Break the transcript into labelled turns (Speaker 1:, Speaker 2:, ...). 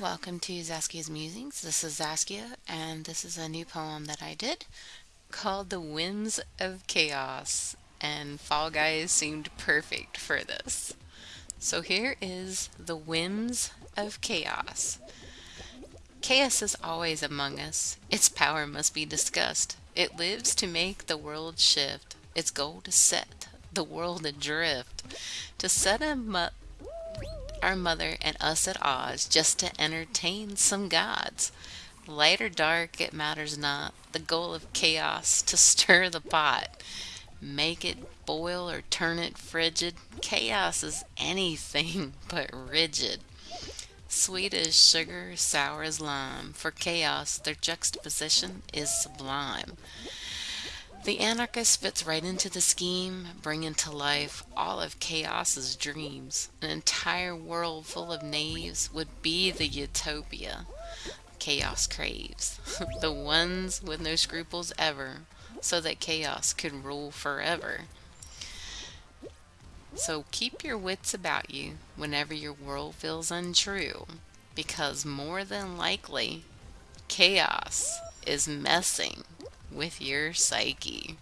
Speaker 1: Welcome to Zaskia's Musings. This is Zaskia, and this is a new poem that I did called The Whims of Chaos. And Fall Guys seemed perfect for this. So here is The Whims of Chaos. Chaos is always among us. Its power must be discussed. It lives to make the world shift. Its goal to set the world adrift. To set a our mother and us at odds just to entertain some gods. Light or dark, it matters not. The goal of chaos to stir the pot. Make it boil or turn it frigid. Chaos is anything but rigid. Sweet as sugar, sour as lime. For chaos, their juxtaposition is sublime. The anarchist fits right into the scheme, bringing to life all of chaos's dreams. An entire world full of knaves would be the utopia chaos craves. the ones with no scruples ever, so that chaos could rule forever. So keep your wits about you whenever your world feels untrue, because more than likely, chaos is messing with your psyche.